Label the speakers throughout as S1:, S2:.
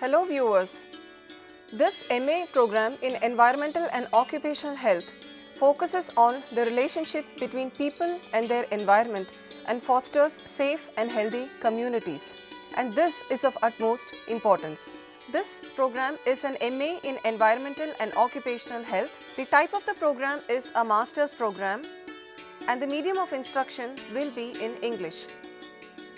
S1: Hello viewers. This MA program in Environmental and Occupational Health focuses on the relationship between people and their environment and fosters safe and healthy communities. And this is of utmost importance. This program is an MA in Environmental and Occupational Health. The type of the program is a master's program and the medium of instruction will be in English.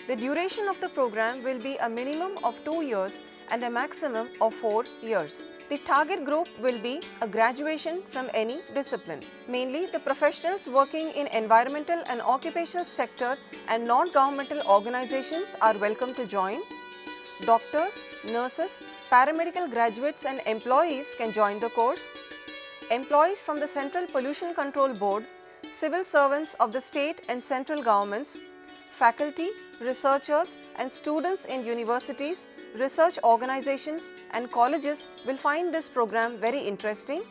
S1: The duration of the program will be a minimum of 2 years and a maximum of 4 years. The target group will be a graduation from any discipline. Mainly the professionals working in environmental and occupational sector and non-governmental organizations are welcome to join. Doctors, nurses, paramedical graduates and employees can join the course. Employees from the Central Pollution Control Board, civil servants of the state and central governments, faculty, researchers and students in universities, research organizations and colleges will find this program very interesting.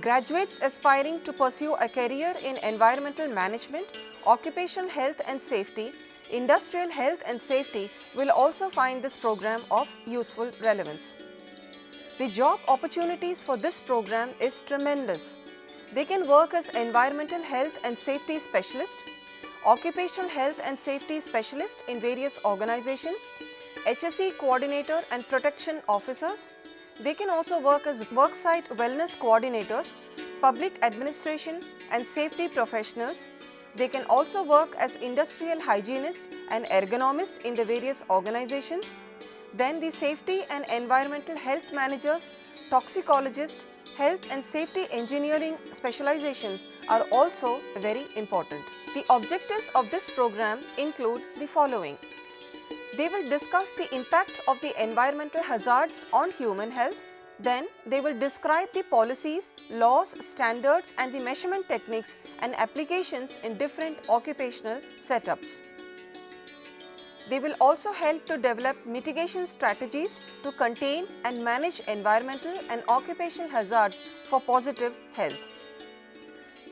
S1: Graduates aspiring to pursue a career in environmental management, occupational health and safety, industrial health and safety will also find this program of useful relevance. The job opportunities for this program is tremendous. They can work as environmental health and safety specialist, occupational health and safety specialist in various organizations, HSE coordinator and protection officers. They can also work as worksite wellness coordinators, public administration and safety professionals. They can also work as industrial hygienists and ergonomists in the various organizations. Then the safety and environmental health managers, toxicologists, health and safety engineering specializations are also very important. The objectives of this program include the following. They will discuss the impact of the environmental hazards on human health. Then they will describe the policies, laws, standards and the measurement techniques and applications in different occupational setups. They will also help to develop mitigation strategies to contain and manage environmental and occupational hazards for positive health.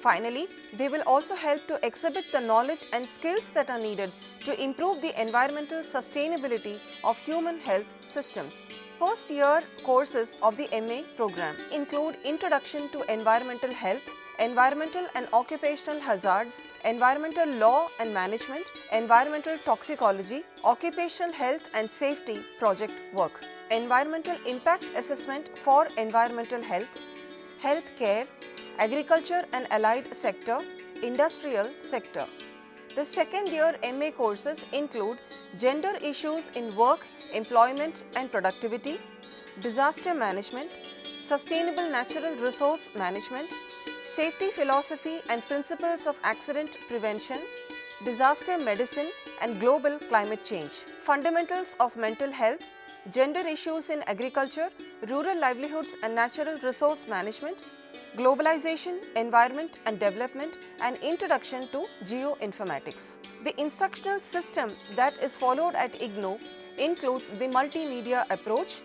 S1: Finally, they will also help to exhibit the knowledge and skills that are needed to improve the environmental sustainability of human health systems. First year courses of the MA program include Introduction to Environmental Health, Environmental and Occupational Hazards, Environmental Law and Management, Environmental Toxicology, Occupational Health and Safety project work, Environmental Impact Assessment for Environmental Health, Health Care, agriculture and allied sector, industrial sector. The second year MA courses include gender issues in work, employment and productivity, disaster management, sustainable natural resource management, safety philosophy and principles of accident prevention, disaster medicine and global climate change, fundamentals of mental health, gender issues in agriculture, rural livelihoods and natural resource management, globalization, environment and development and introduction to geoinformatics. The instructional system that is followed at IGNOU includes the multimedia approach,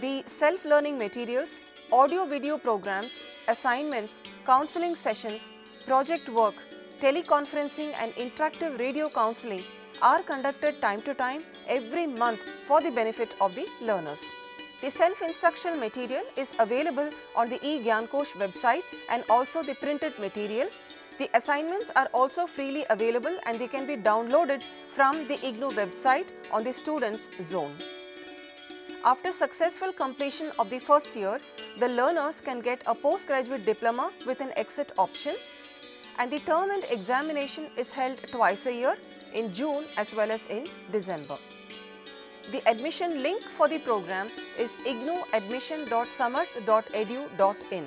S1: the self-learning materials, audio-video programs, assignments, counseling sessions, project work, teleconferencing and interactive radio counseling are conducted time to time every month for the benefit of the learners. The self-instructional material is available on the eGyanKosh website and also the printed material. The assignments are also freely available and they can be downloaded from the IGNOU website on the students zone. After successful completion of the first year, the learners can get a postgraduate diploma with an exit option and the term and examination is held twice a year in June as well as in December. The admission link for the program is ignouadmission.samarth.edu.in.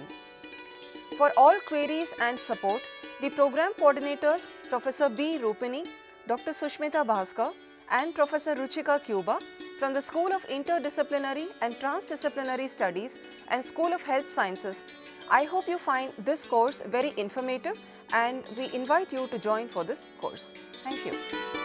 S1: For all queries and support, the program coordinators Professor B. Rupini, Dr. Sushmita Bhaskar and Professor Ruchika Kuba from the School of Interdisciplinary and Transdisciplinary Studies and School of Health Sciences. I hope you find this course very informative and we invite you to join for this course. Thank you.